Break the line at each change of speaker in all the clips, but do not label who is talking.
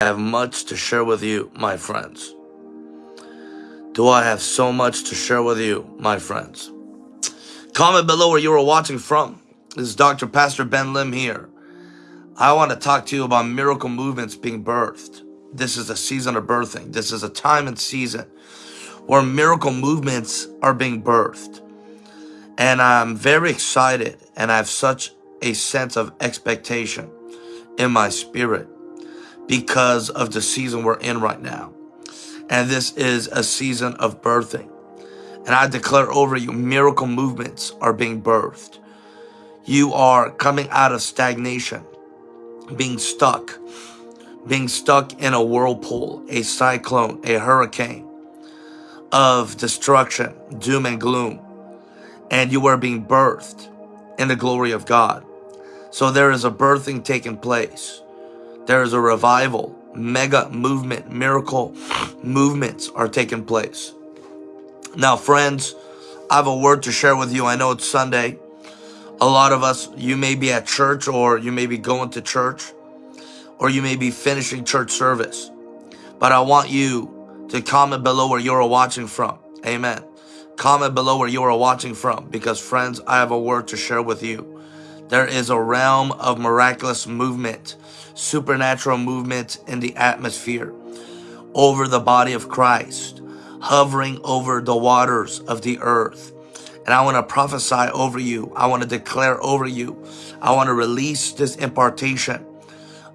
I have much to share with you, my friends. Do I have so much to share with you, my friends? Comment below where you are watching from. This is Dr. Pastor Ben Lim here. I want to talk to you about miracle movements being birthed. This is a season of birthing. This is a time and season where miracle movements are being birthed. And I'm very excited and I have such a sense of expectation in my spirit because of the season we're in right now. And this is a season of birthing. And I declare over you, miracle movements are being birthed. You are coming out of stagnation, being stuck, being stuck in a whirlpool, a cyclone, a hurricane of destruction, doom and gloom. And you are being birthed in the glory of God. So there is a birthing taking place. There is a revival, mega movement, miracle movements are taking place. Now, friends, I have a word to share with you. I know it's Sunday. A lot of us, you may be at church or you may be going to church or you may be finishing church service. But I want you to comment below where you're watching from. Amen. Comment below where you are watching from because friends, I have a word to share with you. There is a realm of miraculous movement supernatural movement in the atmosphere over the body of Christ, hovering over the waters of the earth. And I want to prophesy over you. I want to declare over you. I want to release this impartation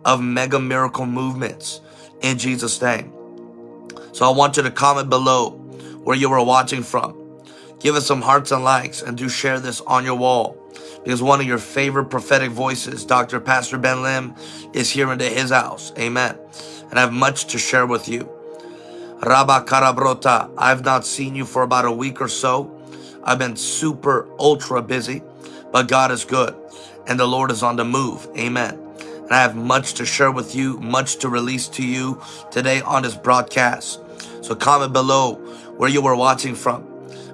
of mega miracle movements in Jesus' name. So I want you to comment below where you are watching from. Give us some hearts and likes and do share this on your wall because one of your favorite prophetic voices, Dr. Pastor Ben Lim, is here into his house. Amen. And I have much to share with you. Rabba Karabrota, I've not seen you for about a week or so. I've been super ultra busy, but God is good and the Lord is on the move. Amen. And I have much to share with you, much to release to you today on this broadcast. So comment below where you were watching from.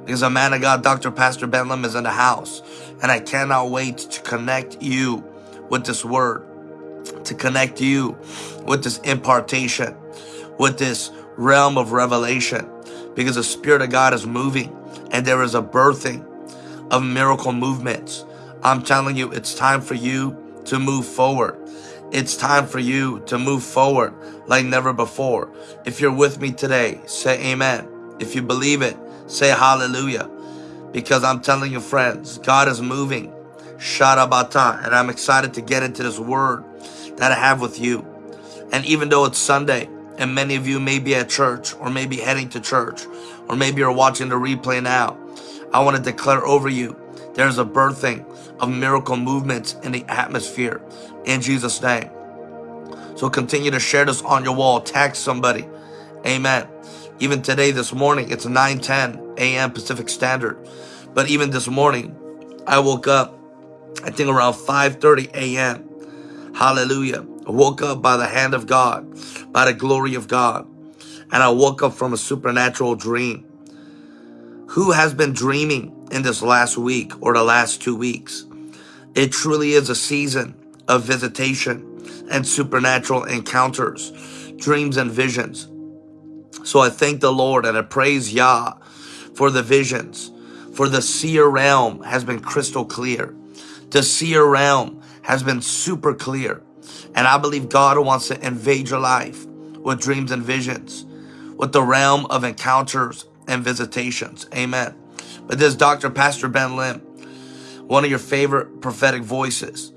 Because a man of God, Dr. Pastor Ben Lim, is in the house. And I cannot wait to connect you with this word, to connect you with this impartation, with this realm of revelation, because the Spirit of God is moving and there is a birthing of miracle movements. I'm telling you, it's time for you to move forward. It's time for you to move forward like never before. If you're with me today, say amen. If you believe it, say hallelujah because I'm telling you friends, God is moving. Sharabata. And I'm excited to get into this word that I have with you. And even though it's Sunday and many of you may be at church or maybe heading to church or maybe you're watching the replay now, I want to declare over you there's a birthing of miracle movements in the atmosphere in Jesus' name. So continue to share this on your wall. Tag somebody. Amen. Even today, this morning, it's 9:10 a.m. Pacific Standard. But even this morning, I woke up, I think around 5.30 a.m. Hallelujah. I woke up by the hand of God, by the glory of God. And I woke up from a supernatural dream. Who has been dreaming in this last week or the last two weeks? It truly is a season of visitation and supernatural encounters, dreams and visions. So I thank the Lord and I praise Yah for the visions, for the seer realm has been crystal clear. The seer realm has been super clear. And I believe God wants to invade your life with dreams and visions, with the realm of encounters and visitations. Amen. But this Dr. Pastor Ben Lim, one of your favorite prophetic voices.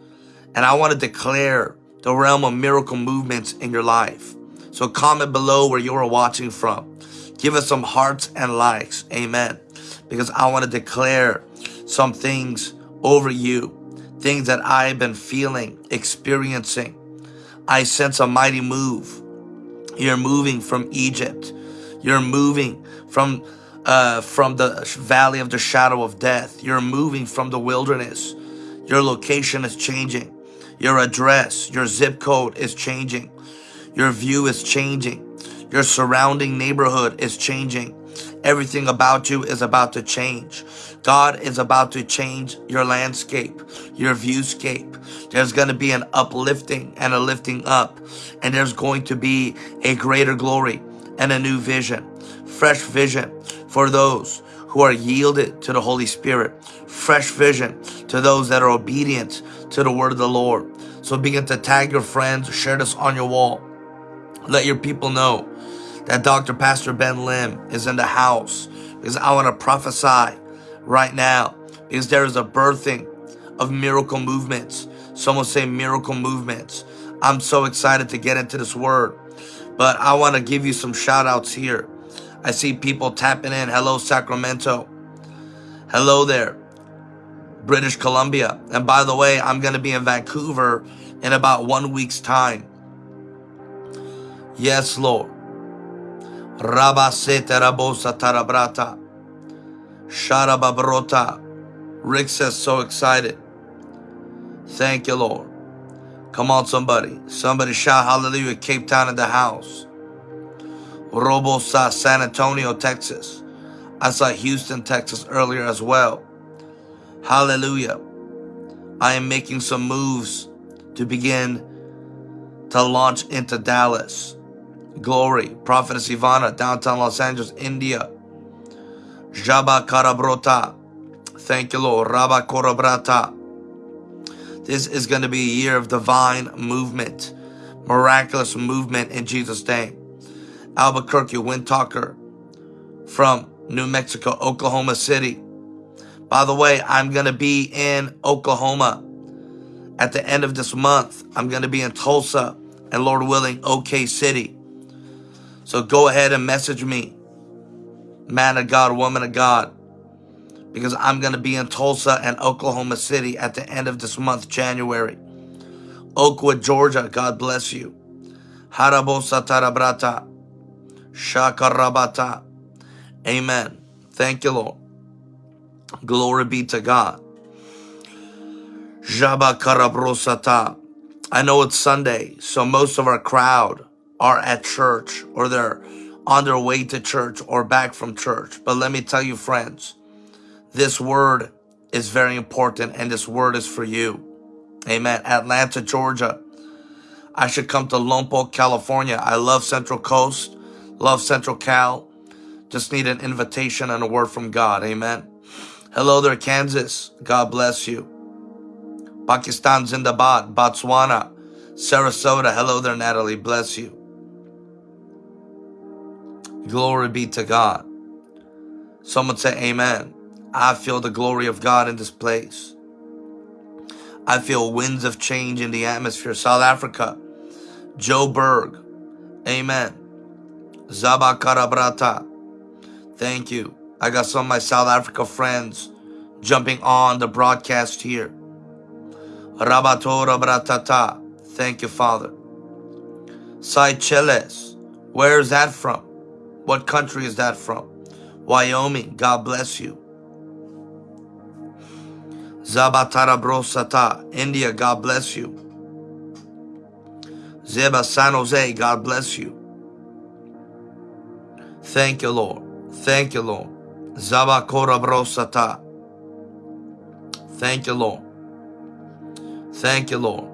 And I want to declare the realm of miracle movements in your life. So comment below where you are watching from. Give us some hearts and likes. Amen. Because I want to declare some things over you. Things that I've been feeling, experiencing. I sense a mighty move. You're moving from Egypt. You're moving from uh, from the valley of the shadow of death. You're moving from the wilderness. Your location is changing. Your address, your zip code is changing. Your view is changing. Your surrounding neighborhood is changing. Everything about you is about to change. God is about to change your landscape, your viewscape. There's going to be an uplifting and a lifting up, and there's going to be a greater glory and a new vision, fresh vision for those who are yielded to the Holy Spirit, fresh vision to those that are obedient to the word of the Lord. So begin to tag your friends, share this on your wall. Let your people know that Dr. Pastor Ben Lim is in the house because I want to prophesy right now because there is a birthing of miracle movements. Someone say miracle movements. I'm so excited to get into this word, but I want to give you some shout outs here. I see people tapping in. Hello, Sacramento. Hello there, British Columbia. And by the way, I'm going to be in Vancouver in about one week's time. Yes, Lord. Rabasete rabosa tarabrata. Sharababrota. Rick says, so excited. Thank you, Lord. Come on, somebody. Somebody shout hallelujah. Cape Town in the house. Robosa, San Antonio, Texas. I saw Houston, Texas earlier as well. Hallelujah. I am making some moves to begin to launch into Dallas. Glory. Prophetess Ivana, downtown Los Angeles, India. Jaba Karabrota. Thank you, Lord. Rabba Korabrata. This is going to be a year of divine movement, miraculous movement in Jesus' name. Albuquerque, Windtalker from New Mexico, Oklahoma City. By the way, I'm going to be in Oklahoma at the end of this month. I'm going to be in Tulsa and Lord willing, OK City. So go ahead and message me, man of God, woman of God, because I'm going to be in Tulsa and Oklahoma City at the end of this month, January. Oakwood, Georgia, God bless you. Harabosa Tarabrata, Shakarabata. Amen. Thank you, Lord. Glory be to God. Jaba Karabrosata. I know it's Sunday, so most of our crowd are at church or they're on their way to church or back from church. But let me tell you, friends, this word is very important and this word is for you. Amen. Atlanta, Georgia. I should come to Lompoc, California. I love Central Coast, love Central Cal. Just need an invitation and a word from God. Amen. Hello there, Kansas. God bless you. Pakistan, Zindabad, Botswana, Sarasota. Hello there, Natalie. Bless you. Glory be to God. Someone say amen. I feel the glory of God in this place. I feel winds of change in the atmosphere. South Africa, Joburg. Amen. Zabakarabrata. Thank you. I got some of my South Africa friends jumping on the broadcast here. Rabatora bratata. Thank you, Father. Seychelles. Where is that from? What country is that from? Wyoming. God bless you. Zabatara Brosata, India. God bless you. Zeba San Jose. God bless you. Thank you, Lord. Thank you, Lord. Zabakora Brosata. Thank you, Lord. Thank you, Lord.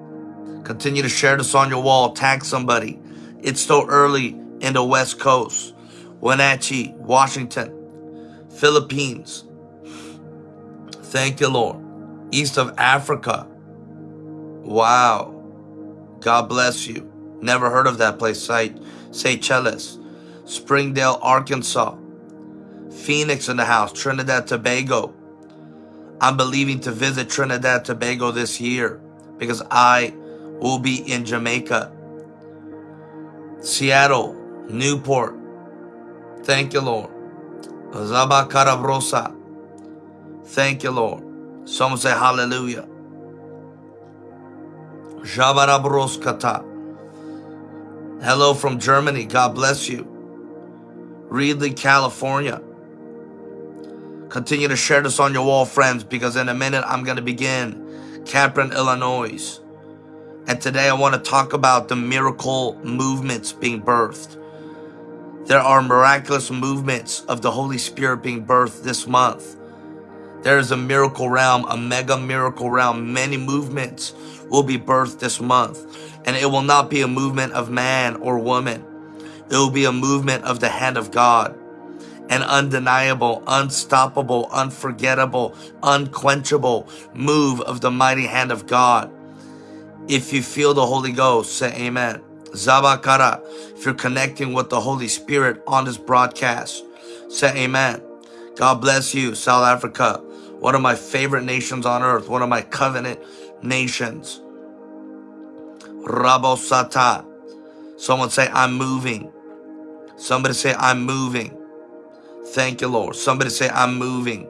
Continue to share this on your wall. Tag somebody. It's still early in the West Coast. Wenatchee, Washington, Philippines. Thank you, Lord. East of Africa. Wow. God bless you. Never heard of that place. Say, Seychelles. Springdale, Arkansas. Phoenix in the house. Trinidad, Tobago. I'm believing to visit Trinidad, Tobago this year because I will be in Jamaica. Seattle, Newport, Thank you, Lord. Zabakarabrosa. Thank you, Lord. Someone say hallelujah. Jabarabroskata. Hello from Germany. God bless you. Reedley, California. Continue to share this on your wall, friends, because in a minute I'm going to begin Capron, Illinois. And today I want to talk about the miracle movements being birthed There are miraculous movements of the Holy Spirit being birthed this month. There is a miracle realm, a mega miracle realm. Many movements will be birthed this month. And it will not be a movement of man or woman. It will be a movement of the hand of God. An undeniable, unstoppable, unforgettable, unquenchable move of the mighty hand of God. If you feel the Holy Ghost, say amen. Zabakara, if you're connecting with the Holy Spirit on this broadcast, say amen. God bless you, South Africa one of my favorite nations on earth, one of my covenant nations. Rabosata. Someone say, I'm moving. Somebody say, I'm moving. Thank you, Lord. Somebody say, I'm moving.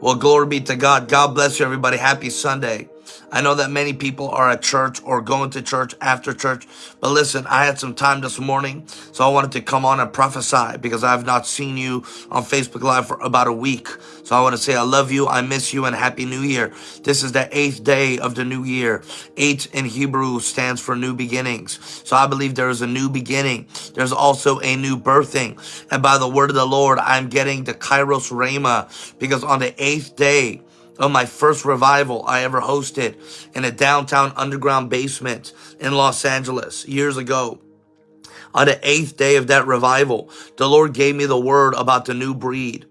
Well, glory be to God. God bless you, everybody. Happy Sunday. I know that many people are at church or going to church after church. But listen, I had some time this morning, so I wanted to come on and prophesy because I have not seen you on Facebook Live for about a week. So I want to say I love you, I miss you, and Happy New Year. This is the eighth day of the new year. Eight in Hebrew stands for new beginnings. So I believe there is a new beginning. There's also a new birthing. And by the word of the Lord, I'm getting the Kairos Rhema because on the eighth day, of my first revival I ever hosted in a downtown underground basement in Los Angeles years ago. On the eighth day of that revival, the Lord gave me the word about the new breed.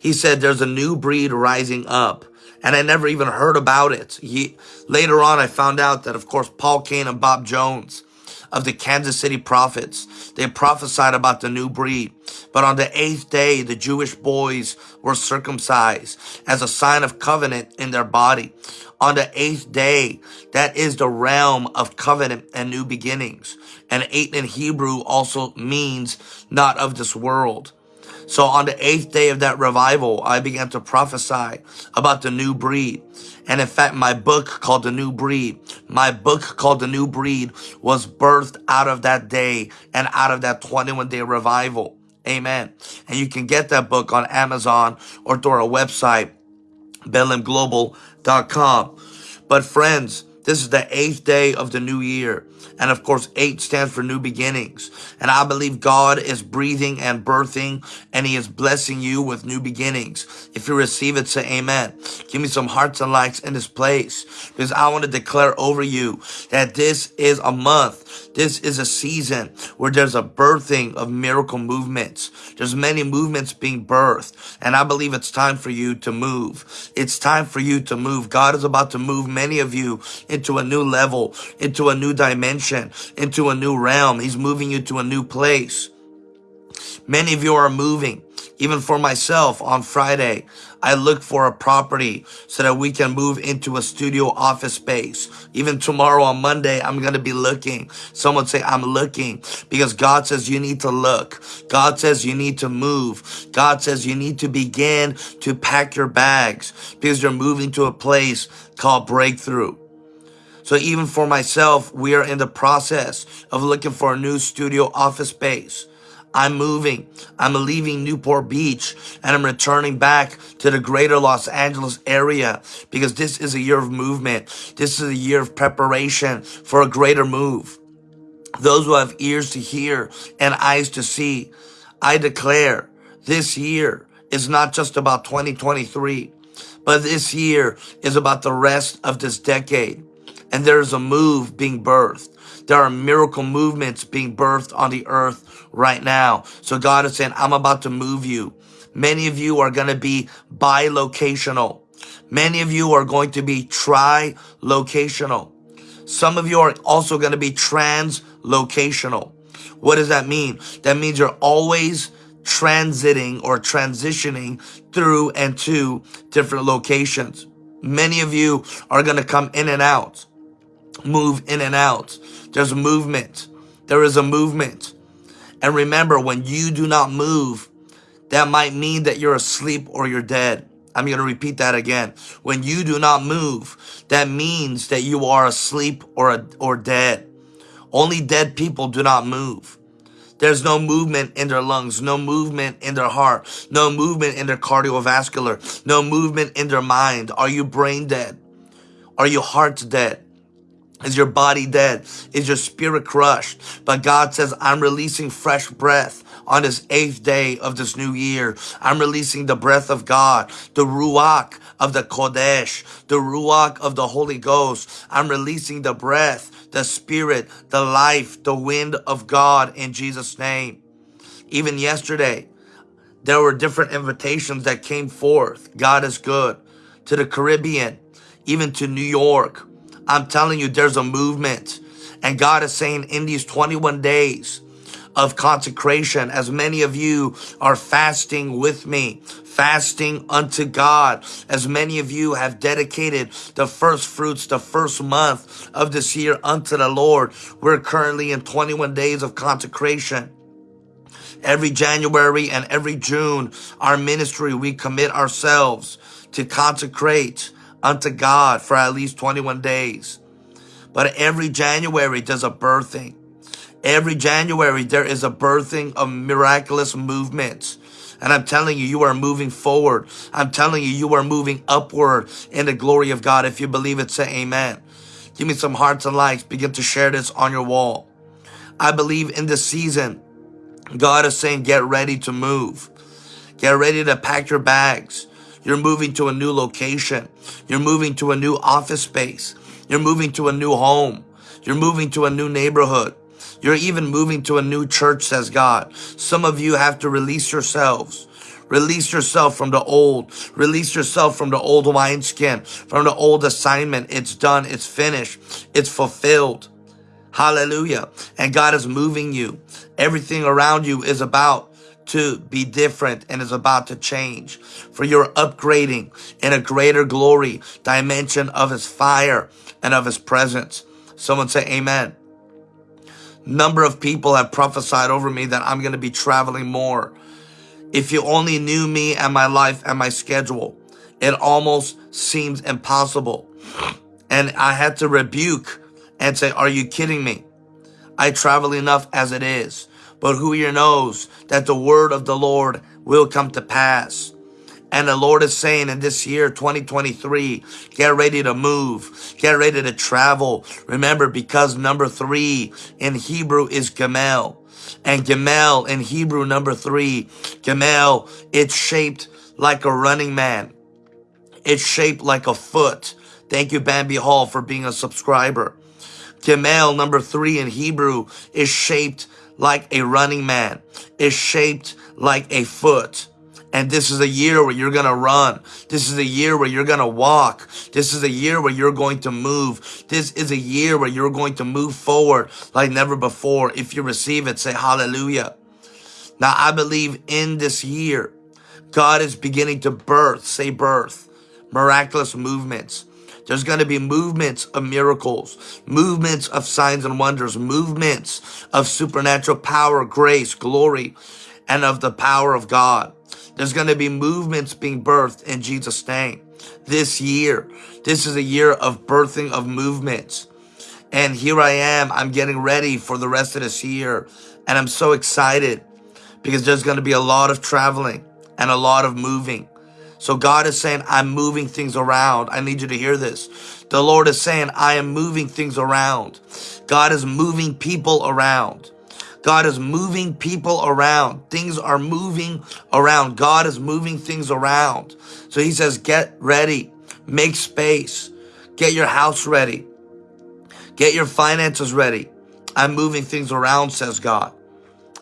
He said there's a new breed rising up. And I never even heard about it. He, later on, I found out that, of course, Paul Cain and Bob Jones of the Kansas City prophets. They prophesied about the new breed. But on the eighth day, the Jewish boys were circumcised as a sign of covenant in their body. On the eighth day, that is the realm of covenant and new beginnings. And eight in Hebrew also means not of this world. So on the eighth day of that revival, I began to prophesy about the new breed. And in fact, my book called The New Breed, my book called The New Breed was birthed out of that day and out of that 21 day revival. Amen. And you can get that book on Amazon or through our website, BethlehemGlobal.com. But friends, this is the eighth day of the new year. And of course, eight stands for new beginnings. And I believe God is breathing and birthing and he is blessing you with new beginnings. If you receive it, say amen. Give me some hearts and likes in this place because I want to declare over you that this is a month. This is a season where there's a birthing of miracle movements. There's many movements being birthed. And I believe it's time for you to move. It's time for you to move. God is about to move many of you into a new level, into a new dimension, into a new realm. He's moving you to a new place. Many of you are moving. Even for myself on Friday, I look for a property so that we can move into a studio office space. Even tomorrow on Monday, I'm going to be looking. Someone say, I'm looking because God says you need to look. God says you need to move. God says you need to begin to pack your bags because you're moving to a place called breakthrough. So even for myself, we are in the process of looking for a new studio office space. I'm moving. I'm leaving Newport Beach and I'm returning back to the greater Los Angeles area because this is a year of movement. This is a year of preparation for a greater move. Those who have ears to hear and eyes to see, I declare this year is not just about 2023, but this year is about the rest of this decade and there's a move being birthed. There are miracle movements being birthed on the earth right now. So God is saying, I'm about to move you. Many of you are going to be bilocational. Many of you are going to be tri-locational. Some of you are also going to be translocational. What does that mean? That means you're always transiting or transitioning through and to different locations. Many of you are going to come in and out move in and out. There's a movement. There is a movement. And remember, when you do not move, that might mean that you're asleep or you're dead. I'm going to repeat that again. When you do not move, that means that you are asleep or, or dead. Only dead people do not move. There's no movement in their lungs, no movement in their heart, no movement in their cardiovascular, no movement in their mind. Are you brain dead? Are you heart dead? Is your body dead? Is your spirit crushed? But God says, I'm releasing fresh breath on this eighth day of this new year. I'm releasing the breath of God, the Ruach of the Kodesh, the Ruach of the Holy Ghost. I'm releasing the breath, the spirit, the life, the wind of God in Jesus' name. Even yesterday, there were different invitations that came forth. God is good. To the Caribbean, even to New York, I'm telling you, there's a movement. And God is saying in these 21 days of consecration, as many of you are fasting with me, fasting unto God, as many of you have dedicated the first fruits, the first month of this year unto the Lord. We're currently in 21 days of consecration. Every January and every June, our ministry, we commit ourselves to consecrate unto God for at least 21 days. But every January there's a birthing. Every January there is a birthing of miraculous movements. And I'm telling you, you are moving forward. I'm telling you, you are moving upward in the glory of God. If you believe it, say amen. Give me some hearts and likes. Begin to share this on your wall. I believe in this season, God is saying, get ready to move. Get ready to pack your bags. You're moving to a new location. You're moving to a new office space. You're moving to a new home. You're moving to a new neighborhood. You're even moving to a new church, says God. Some of you have to release yourselves. Release yourself from the old. Release yourself from the old wineskin, from the old assignment. It's done. It's finished. It's fulfilled. Hallelujah. And God is moving you. Everything around you is about to be different and is about to change. For you're upgrading in a greater glory dimension of his fire and of his presence. Someone say amen. Number of people have prophesied over me that I'm going to be traveling more. If you only knew me and my life and my schedule, it almost seems impossible. And I had to rebuke and say, are you kidding me? I travel enough as it is. But who here knows that the word of the Lord will come to pass? And the Lord is saying in this year, 2023, get ready to move. Get ready to travel. Remember, because number three in Hebrew is Gamel. And Gamel in Hebrew, number three, Gamel, it's shaped like a running man. It's shaped like a foot. Thank you, Bambi Hall, for being a subscriber. Gamel, number three in Hebrew, is shaped like a running man, is shaped like a foot. And this is a year where you're going to run. This is a year where you're going to walk. This is a year where you're going to move. This is a year where you're going to move forward like never before. If you receive it, say hallelujah. Now, I believe in this year, God is beginning to birth, say birth, miraculous movements. There's going to be movements of miracles, movements of signs and wonders, movements of supernatural power, grace, glory, and of the power of God. There's going to be movements being birthed in Jesus' name this year. This is a year of birthing of movements. And here I am. I'm getting ready for the rest of this year. And I'm so excited because there's going to be a lot of traveling and a lot of moving. So God is saying, I'm moving things around. I need you to hear this. The Lord is saying, I am moving things around. God is moving people around. God is moving people around. Things are moving around. God is moving things around. So he says, get ready, make space, get your house ready, get your finances ready. I'm moving things around, says God.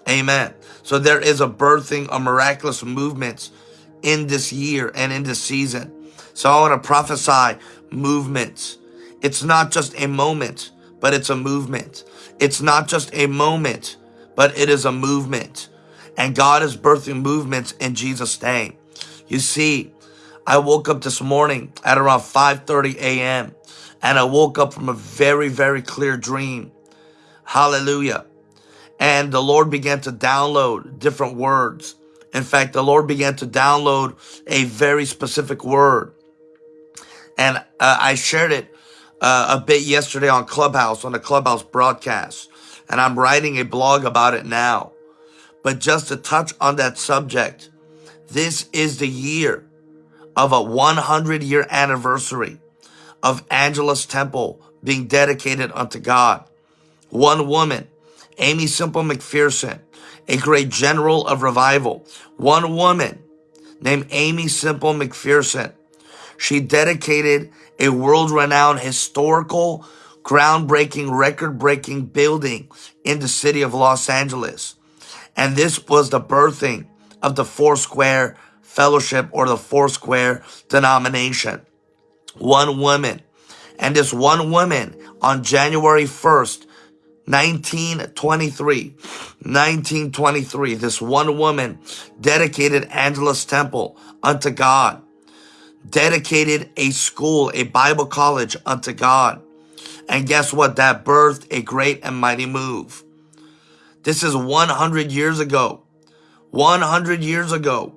Amen. So there is a birthing a miraculous movements in this year and in this season. So I want to prophesy movements. It's not just a moment, but it's a movement. It's not just a moment, but it is a movement. And God is birthing movements in Jesus' name. You see, I woke up this morning at around 5.30 a.m. and I woke up from a very, very clear dream. Hallelujah. And the Lord began to download different words. In fact, the Lord began to download a very specific word. And uh, I shared it uh, a bit yesterday on Clubhouse, on the Clubhouse broadcast. And I'm writing a blog about it now. But just to touch on that subject, this is the year of a 100 year anniversary of Angelus Temple being dedicated unto God. One woman, Aimee Semple McPherson, a great general of revival. One woman named Aimee Semple McPherson. She dedicated a world-renowned historical, groundbreaking, record-breaking building in the city of Los Angeles. And this was the birthing of the Foursquare Fellowship or the Foursquare denomination. One woman. And this one woman on January 1st, 1923, 1923, this one woman dedicated Angelus Temple unto God, dedicated a school, a Bible college unto God. And guess what? That birthed a great and mighty move. This is 100 years ago. 100 years ago,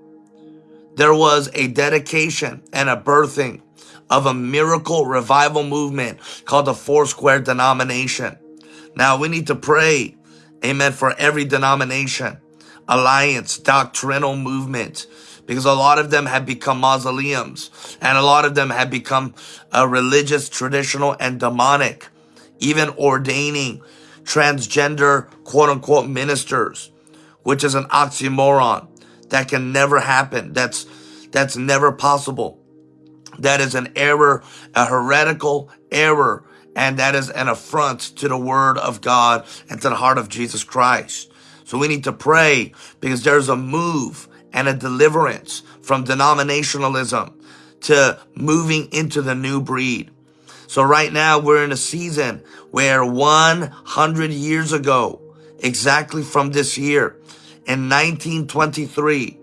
there was a dedication and a birthing of a miracle revival movement called the Foursquare denomination. Now we need to pray, amen, for every denomination, alliance, doctrinal movement, because a lot of them have become mausoleums and a lot of them have become uh, religious, traditional, and demonic, even ordaining transgender quote unquote ministers, which is an oxymoron that can never happen. That's, that's never possible. That is an error, a heretical error and that is an affront to the word of God and to the heart of Jesus Christ. So we need to pray because there's a move and a deliverance from denominationalism to moving into the new breed. So right now we're in a season where 100 years ago, exactly from this year, in 1923,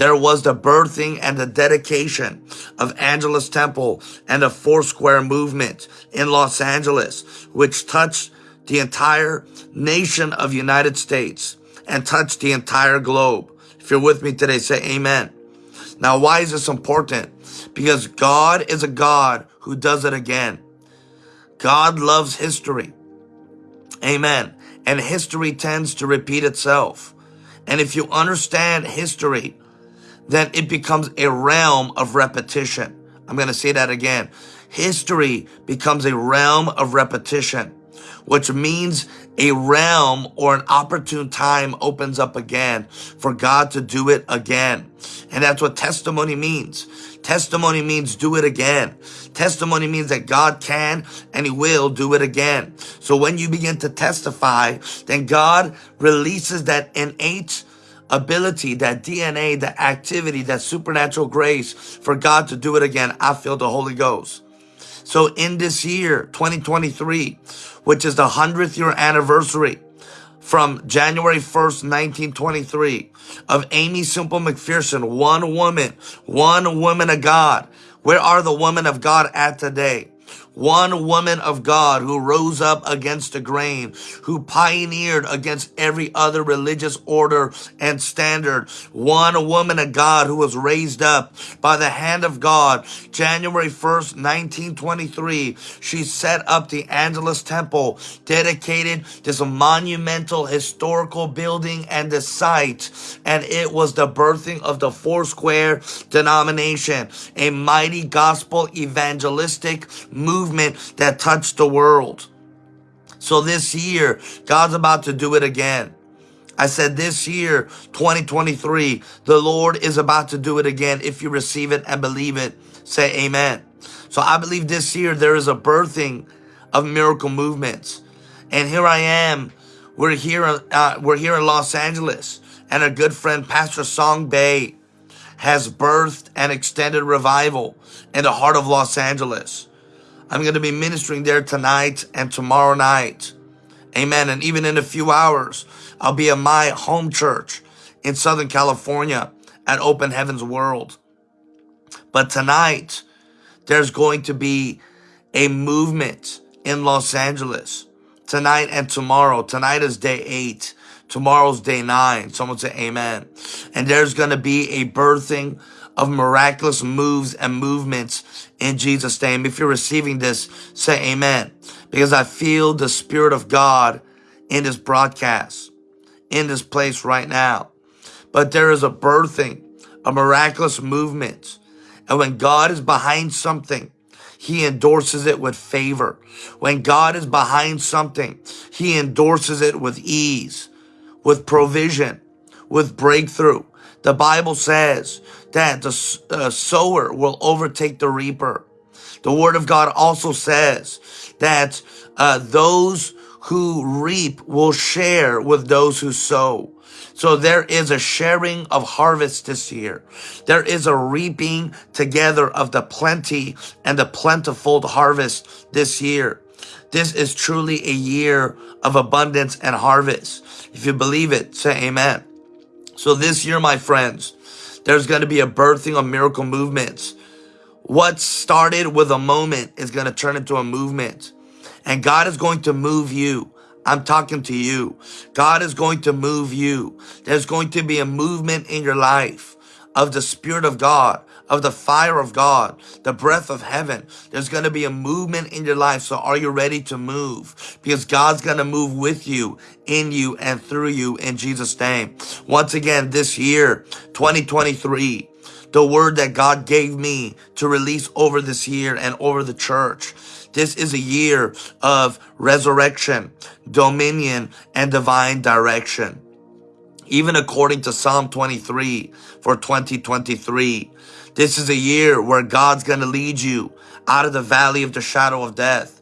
there was the birthing and the dedication of Angelus Temple and the Foursquare movement in Los Angeles, which touched the entire nation of United States and touched the entire globe. If you're with me today, say amen. Now, why is this important? Because God is a God who does it again. God loves history. Amen. And history tends to repeat itself. And if you understand history, then it becomes a realm of repetition. I'm going to say that again. History becomes a realm of repetition, which means a realm or an opportune time opens up again for God to do it again. And that's what testimony means. Testimony means do it again. Testimony means that God can and he will do it again. So when you begin to testify, then God releases that innate ability, that DNA, that activity, that supernatural grace for God to do it again. I feel the Holy Ghost. So in this year, 2023, which is the 100th year anniversary from January 1st, 1923 of Aimee Semple McPherson, one woman, one woman of God. Where are the women of God at today? One woman of God who rose up against the grain, who pioneered against every other religious order and standard. One woman of God who was raised up by the hand of God. January 1st, 1923, she set up the Angelus Temple, dedicated this monumental historical building and the site. And it was the birthing of the Foursquare denomination, a mighty gospel evangelistic movement movement that touched the world. So this year, God's about to do it again. I said this year, 2023, the Lord is about to do it again. If you receive it and believe it, say amen. So I believe this year there is a birthing of miracle movements. And here I am. We're here, uh, we're here in Los Angeles. And a good friend, Pastor Song Bay, has birthed an extended revival in the heart of Los Angeles. I'm going to be ministering there tonight and tomorrow night. Amen. And even in a few hours, I'll be at my home church in Southern California at Open Heavens World. But tonight, there's going to be a movement in Los Angeles tonight and tomorrow. Tonight is day eight. Tomorrow's day nine. Someone say amen. And there's going to be a birthing of miraculous moves and movements in Jesus' name. If you're receiving this, say amen. Because I feel the Spirit of God in this broadcast, in this place right now. But there is a birthing, a miraculous movement. And when God is behind something, he endorses it with favor. When God is behind something, he endorses it with ease, with provision, with breakthrough. The Bible says that the uh, sower will overtake the reaper. The word of God also says that uh, those who reap will share with those who sow. So there is a sharing of harvest this year. There is a reaping together of the plenty and the plentiful harvest this year. This is truly a year of abundance and harvest. If you believe it, say amen. So this year, my friends, there's going to be a birthing of miracle movements. What started with a moment is going to turn into a movement. And God is going to move you. I'm talking to you. God is going to move you. There's going to be a movement in your life of the Spirit of God, of the fire of God, the breath of heaven. There's going to be a movement in your life. So are you ready to move? Because God's going to move with you, in you, and through you in Jesus' name. Once again, this year, 2023, the word that God gave me to release over this year and over the church. This is a year of resurrection, dominion, and divine direction. Even according to Psalm 23 for 2023, this is a year where God's going to lead you out of the valley of the shadow of death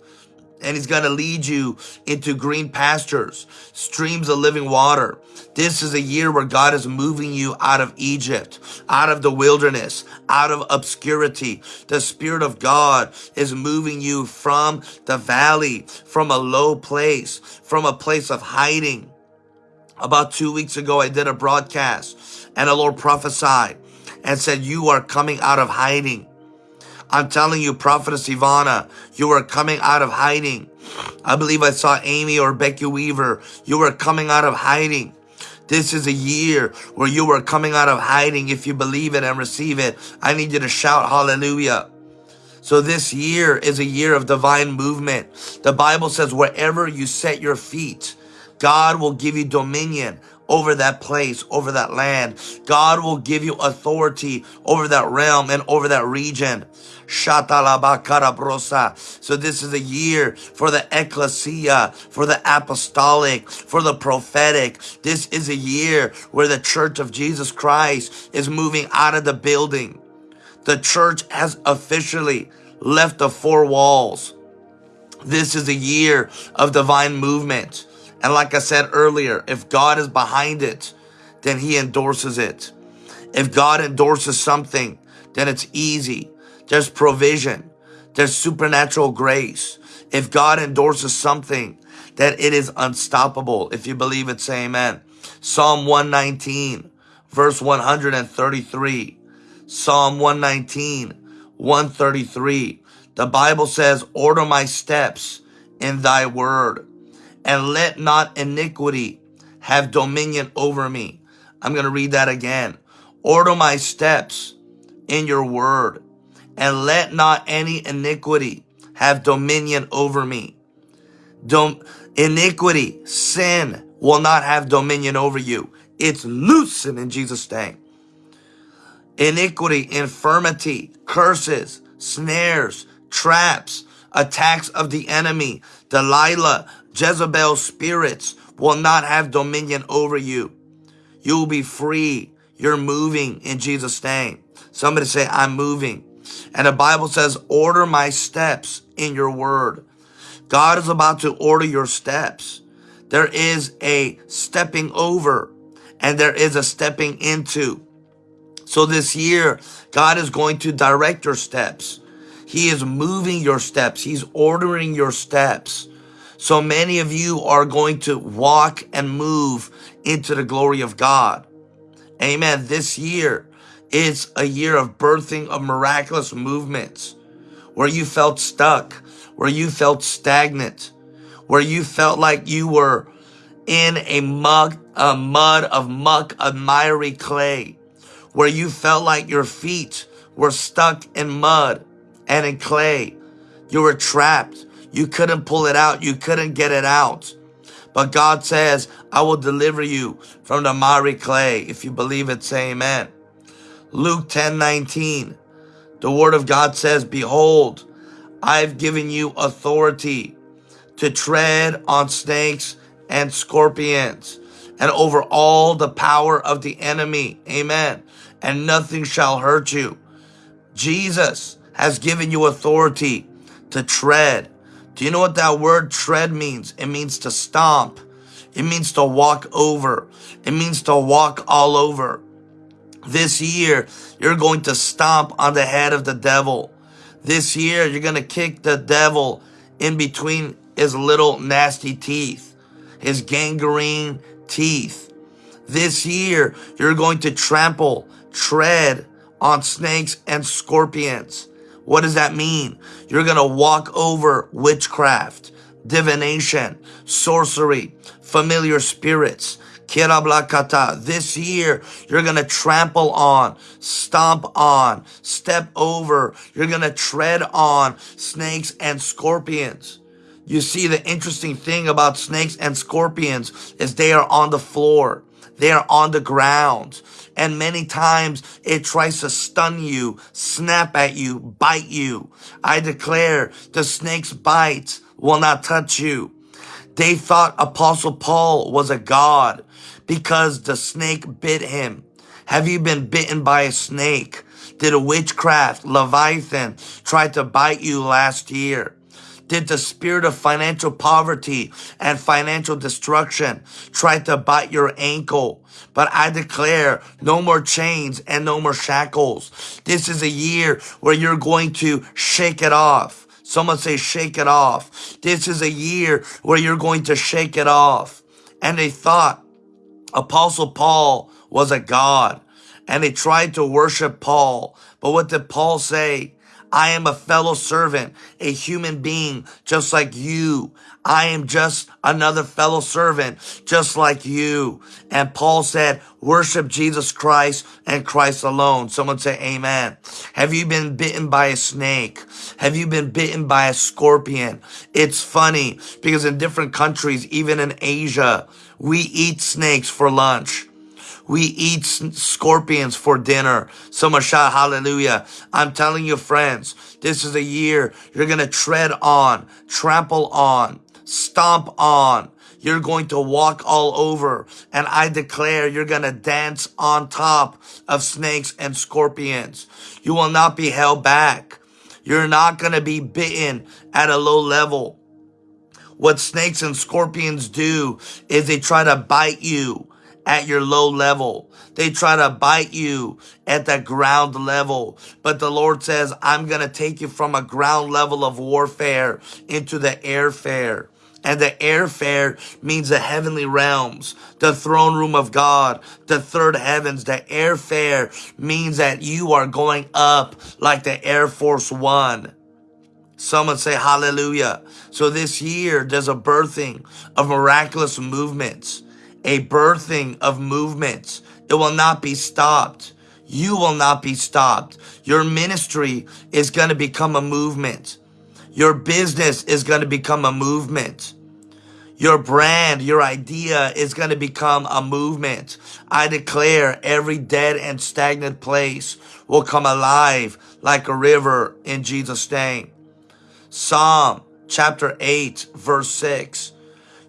and he's going to lead you into green pastures, streams of living water. This is a year where God is moving you out of Egypt, out of the wilderness, out of obscurity. The Spirit of God is moving you from the valley, from a low place, from a place of hiding. About two weeks ago, I did a broadcast and the Lord prophesied and said, you are coming out of hiding. I'm telling you, Prophetess Ivana, you are coming out of hiding. I believe I saw Amy or Becky Weaver. You are coming out of hiding. This is a year where you are coming out of hiding. If you believe it and receive it, I need you to shout hallelujah. So this year is a year of divine movement. The Bible says wherever you set your feet, God will give you dominion over that place, over that land. God will give you authority over that realm and over that region. So this is a year for the ecclesia, for the apostolic, for the prophetic. This is a year where the church of Jesus Christ is moving out of the building. The church has officially left the four walls. This is a year of divine movement. And like I said earlier, if God is behind it, then he endorses it. If God endorses something, then it's easy. There's provision. There's supernatural grace. If God endorses something, that it is unstoppable. If you believe it, say amen. Psalm 119, verse 133. Psalm 119, 133. The Bible says, order my steps in thy word and let not iniquity have dominion over me. I'm going to read that again. Order my steps in your word and let not any iniquity have dominion over me. Dom- iniquity, sin will not have dominion over you. It's loosened in Jesus' name. Iniquity, infirmity, curses, snares, traps, attacks of the enemy, Delilah, Jezebel's spirits will not have dominion over you. You will be free. You're moving in Jesus' name. Somebody say, I'm moving. And the Bible says, order my steps in your word. God is about to order your steps. There is a stepping over and there is a stepping into. So this year, God is going to direct your steps. He is moving your steps. He's ordering your steps. So many of you are going to walk and move into the glory of God. Amen. This year, is a year of birthing of miraculous movements where you felt stuck, where you felt stagnant, where you felt like you were in a mug, a mud of muck, of miry clay, where you felt like your feet were stuck in mud and in clay. You were trapped. You couldn't pull it out. You couldn't get it out. But God says, I will deliver you from the miry clay. If you believe it, say amen. Luke 10 19. The word of God says, Behold, I've given you authority to tread on snakes and scorpions and over all the power of the enemy. Amen. And nothing shall hurt you. Jesus has given you authority to tread. Do you know what that word tread means? It means to stomp. It means to walk over. It means to walk all over. This year, you're going to stomp on the head of the devil. This year, you're going to kick the devil in between his little nasty teeth, his gangrene teeth. This year, you're going to trample, tread on snakes and scorpions. What does that mean? You're going to walk over witchcraft, divination, sorcery, familiar spirits. This year, you're going to trample on, stomp on, step over. You're going to tread on snakes and scorpions. You see, the interesting thing about snakes and scorpions is they are on the floor. They are on the ground. And many times it tries to stun you, snap at you, bite you. I declare the snake's bite will not touch you. They thought Apostle Paul was a god because the snake bit him. Have you been bitten by a snake? Did a witchcraft, Leviathan, try to bite you last year? Did the spirit of financial poverty and financial destruction try to bite your ankle? But I declare no more chains and no more shackles. This is a year where you're going to shake it off. Someone say shake it off. This is a year where you're going to shake it off. And they thought Apostle Paul was a God and they tried to worship Paul. But what did Paul say? I am a fellow servant, a human being just like you. I am just another fellow servant just like you. And Paul said, worship Jesus Christ and Christ alone. Someone say amen. Have you been bitten by a snake? Have you been bitten by a scorpion? It's funny because in different countries, even in Asia, we eat snakes for lunch. We eat scorpions for dinner. Someone shout hallelujah. I'm telling you, friends, this is a year you're going to tread on, trample on, stomp on. You're going to walk all over. And I declare you're going to dance on top of snakes and scorpions. You will not be held back. You're not going to be bitten at a low level. What snakes and scorpions do is they try to bite you at your low level. They try to bite you at the ground level. But the Lord says, I'm going to take you from a ground level of warfare into the airfare. And the airfare means the heavenly realms, the throne room of God, the third heavens. The airfare means that you are going up like the Air Force One. Someone say hallelujah. So this year, there's a birthing of miraculous movements a birthing of movements. It will not be stopped. You will not be stopped. Your ministry is going to become a movement. Your business is going to become a movement. Your brand, your idea is going to become a movement. I declare every dead and stagnant place will come alive like a river in Jesus' name. Psalm chapter 8, verse 6.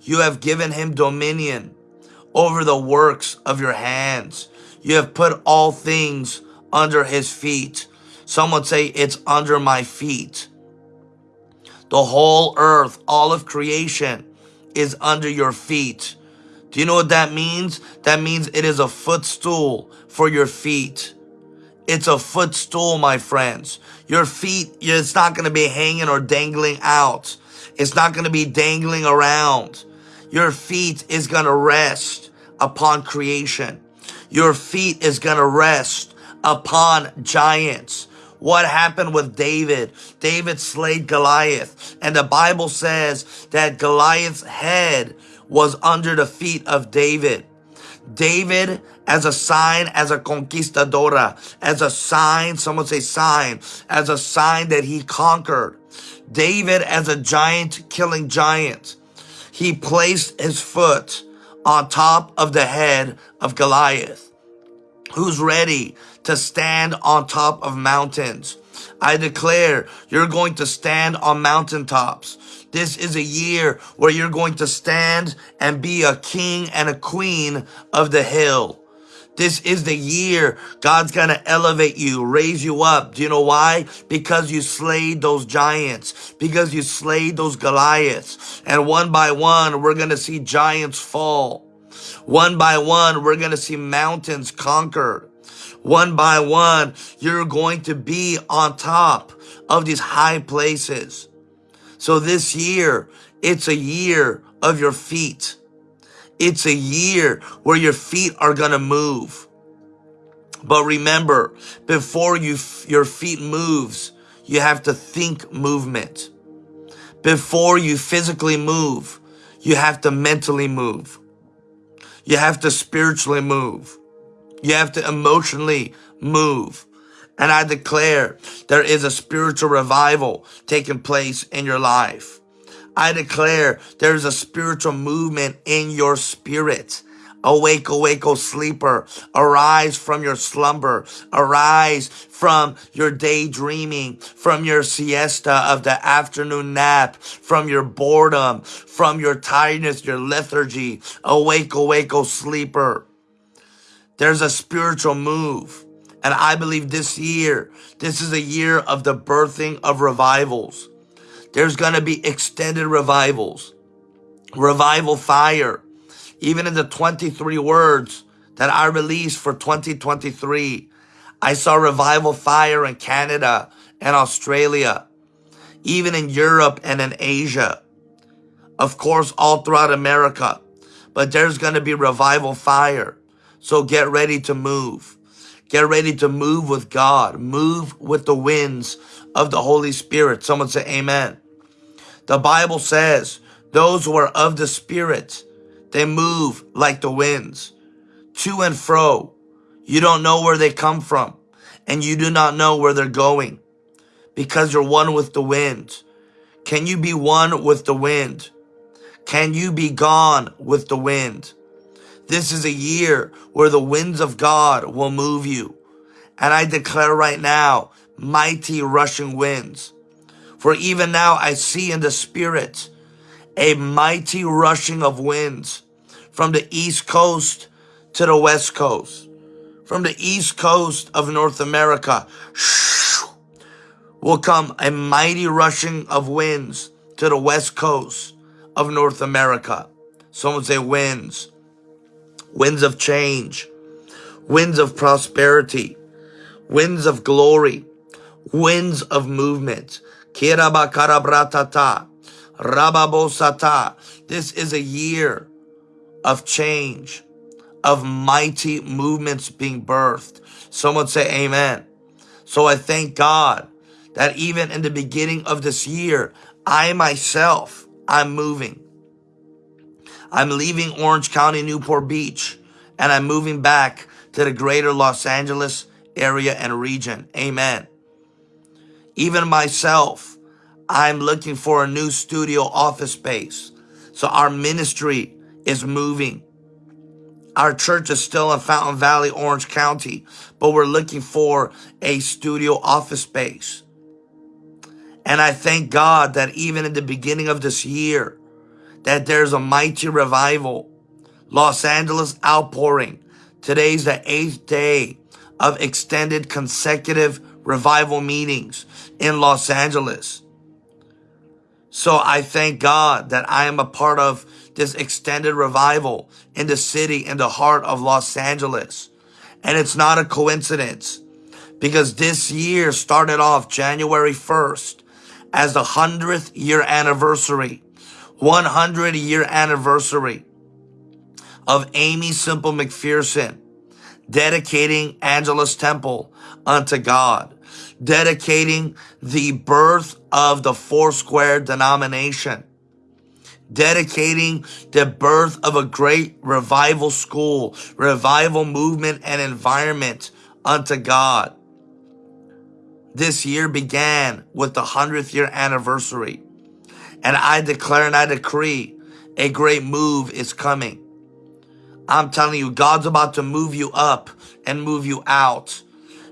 You have given him dominion over the works of your hands. You have put all things under his feet. Someone say, it's under my feet. The whole earth, all of creation is under your feet. Do you know what that means? That means it is a footstool for your feet. It's a footstool, my friends. Your feet, it's not going to be hanging or dangling out. It's not going to be dangling around. Your feet is going to rest upon creation. Your feet is going to rest upon giants. What happened with David? David slayed Goliath. And the Bible says that Goliath's head was under the feet of David. David as a sign, as a conquistadora, as a sign, someone say sign, as a sign that he conquered. David as a giant killing giant. He placed his foot on top of the head of Goliath. Who's ready to stand on top of mountains? I declare you're going to stand on mountaintops. This is a year where you're going to stand and be a king and a queen of the hill. This is the year God's going to elevate you, raise you up. Do you know why? Because you slayed those giants, because you slayed those Goliaths. And one by one, we're going to see giants fall. One by one, we're going to see mountains conquered. One by one, you're going to be on top of these high places. So this year, it's a year of your feet. It's a year where your feet are going to move. But remember, before you your feet moves, you have to think movement. Before you physically move, you have to mentally move. You have to spiritually move. You have to emotionally move. And I declare there is a spiritual revival taking place in your life. I declare there's a spiritual movement in your spirit. Awake, awake, O sleeper. Arise from your slumber. Arise from your daydreaming, from your siesta of the afternoon nap, from your boredom, from your tiredness, your lethargy. Awake, awake, O sleeper. There's a spiritual move. And I believe this year, this is a year of the birthing of revivals. There's going to be extended revivals, revival fire even in the 23 words that I released for 2023, I saw revival fire in Canada and Australia, even in Europe and in Asia. Of course, all throughout America. But there's going to be revival fire. So get ready to move. Get ready to move with God. Move with the winds of the Holy Spirit. Someone say amen. The Bible says those who are of the Spirit, they move like the winds, to and fro. You don't know where they come from, and you do not know where they're going, because you're one with the wind. Can you be one with the wind? Can you be gone with the wind? This is a year where the winds of God will move you. And I declare right now, mighty rushing winds. For even now I see in the spirit a mighty rushing of winds from the east coast to the west coast. From the east coast of North America will come a mighty rushing of winds to the west coast of North America. Someone say winds. Winds of change. Winds of prosperity. Winds of glory. Winds of movement. This is a year of change, of mighty movements being birthed. Someone say amen. So I thank God that even in the beginning of this year, I myself, I'm moving. I'm leaving Orange County, Newport Beach, and I'm moving back to the greater Los Angeles area and region. Amen. Even myself, I'm looking for a new studio office space. So our ministry is moving. Our church is still in Fountain Valley, Orange County, but we're looking for a studio office space. And I thank God that even in the beginning of this year, that there's a mighty revival. Los Angeles outpouring. Today's the eighth day of extended consecutive revival meetings in Los Angeles. So I thank God that I am a part of this extended revival in the city, in the heart of Los Angeles. And it's not a coincidence because this year started off January 1st as the 100th year anniversary, 100 year anniversary of Aimee Semple McPherson dedicating Angelus Temple unto God, dedicating the birth of the Foursquare denomination, dedicating the birth of a great revival school, revival movement and environment unto God. This year began with the 100th year anniversary. And I declare and I decree a great move is coming. I'm telling you, God's about to move you up and move you out.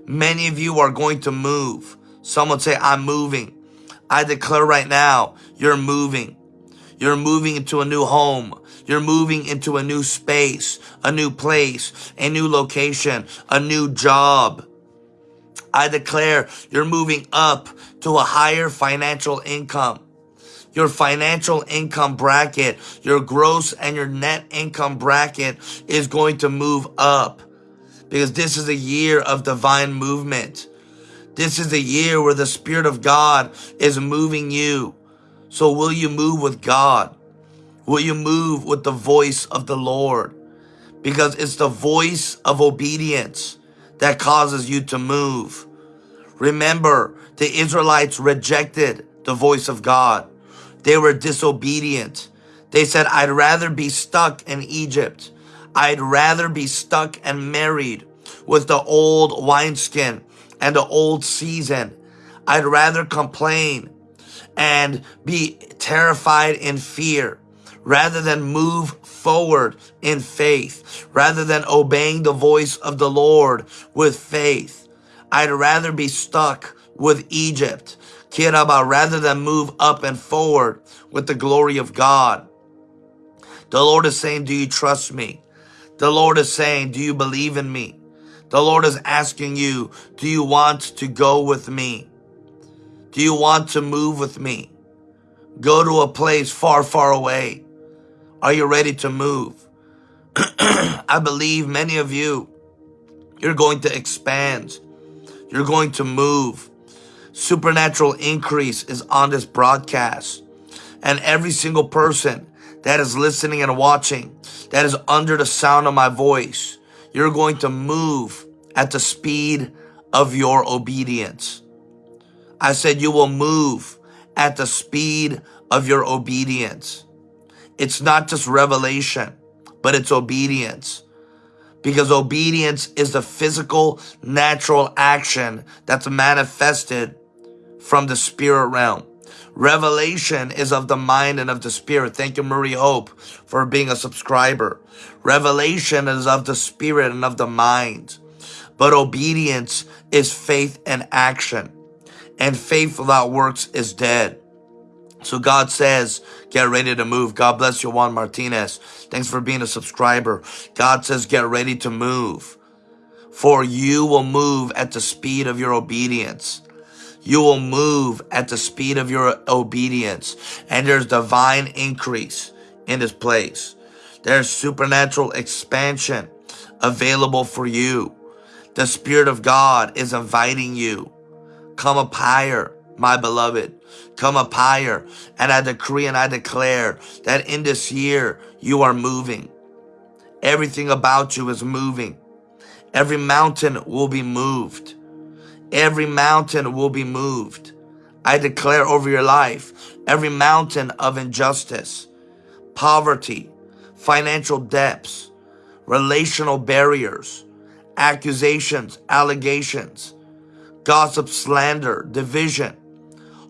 Many of you are going to move. Someone say, I'm moving. I declare right now, you're moving. You're moving into a new home. You're moving into a new space, a new place, a new location, a new job. I declare you're moving up to a higher financial income. Your financial income bracket, your gross and your net income bracket is going to move up because this is a year of divine movement. This is a year where the Spirit of God is moving you. So will you move with God? Will you move with the voice of the Lord? Because it's the voice of obedience that causes you to move. Remember, the Israelites rejected the voice of God. They were disobedient. They said, I'd rather be stuck in Egypt. I'd rather be stuck and married with the old wineskin and the old season. I'd rather complain and be terrified in fear rather than move forward in faith, rather than obeying the voice of the Lord with faith. I'd rather be stuck with Egypt, Kiraba, rather than move up and forward with the glory of God. The Lord is saying, do you trust me? The Lord is saying, do you believe in me? The Lord is asking you, do you want to go with me? Do you want to move with me? Go to a place far, far away. Are you ready to move? I believe many of you, you're going to expand. You're going to move. Supernatural increase is on this broadcast. And every single person that is listening and watching, that is under the sound of my voice, you're going to move at the speed of your obedience. I said you will move at the speed of your obedience. It's not just revelation, but it's obedience. Because obedience is the physical, natural action that's manifested from the spirit realm. Revelation is of the mind and of the spirit. Thank you, Marie Hope, for being a subscriber. Revelation is of the spirit and of the mind. But obedience is faith and action. And faith without works is dead. So God says, get ready to move. God bless you, Juan Martinez. Thanks for being a subscriber. God says, get ready to move. For you will move at the speed of your obedience. You will move at the speed of your obedience. And there's divine increase in this place. There's supernatural expansion available for you. The Spirit of God is inviting you. Come up higher, my beloved come up higher. And I decree and I declare that in this year, you are moving. Everything about you is moving. Every mountain will be moved. Every mountain will be moved. I declare over your life, every mountain of injustice, poverty, financial debts, relational barriers, accusations, allegations, gossip, slander, division,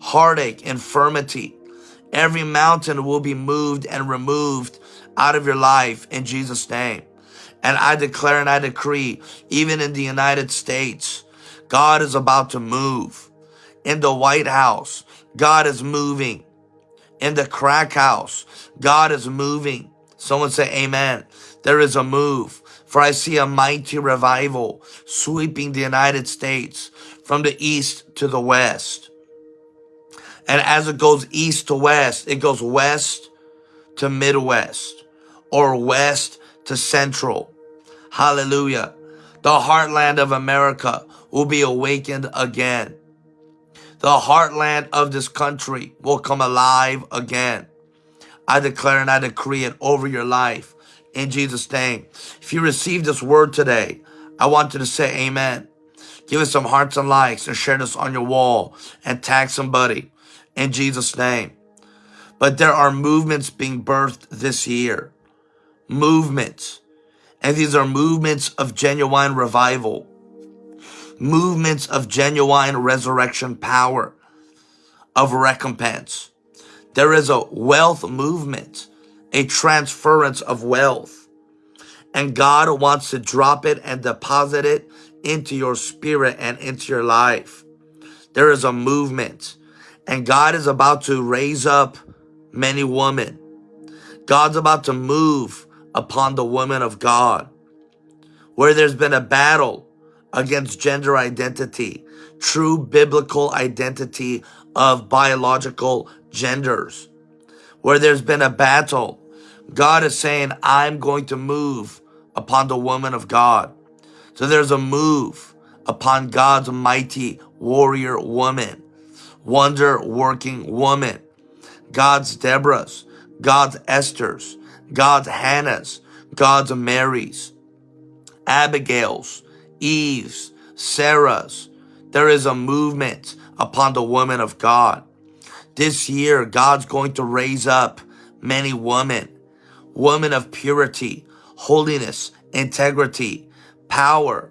heartache, infirmity. Every mountain will be moved and removed out of your life in Jesus' name. And I declare and I decree, even in the United States, God is about to move. In the White House, God is moving. In the crack house, God is moving. Someone say amen. There is a move. For I see a mighty revival sweeping the United States from the east to the west. And as it goes east to west, it goes west to Midwest or west to central. Hallelujah. The heartland of America will be awakened again. The heartland of this country will come alive again. I declare and I decree it over your life in Jesus' name. If you receive this word today, I want you to say amen. Give us some hearts and likes and share this on your wall and tag somebody in Jesus' name. But there are movements being birthed this year. Movements. And these are movements of genuine revival. Movements of genuine resurrection power. Of recompense. There is a wealth movement. A transference of wealth. And God wants to drop it and deposit it into your spirit and into your life. There is a movement. And God is about to raise up many women. God's about to move upon the women of God. Where there's been a battle against gender identity, true biblical identity of biological genders. Where there's been a battle, God is saying, I'm going to move upon the woman of God. So there's a move upon God's mighty warrior woman, wonder working woman, God's Deborahs, God's Esther's, God's Hannah's, God's Mary's, Abigail's, Eve's, Sarah's. There is a movement upon the woman of God. This year, God's going to raise up many women, women of purity, holiness, integrity, power,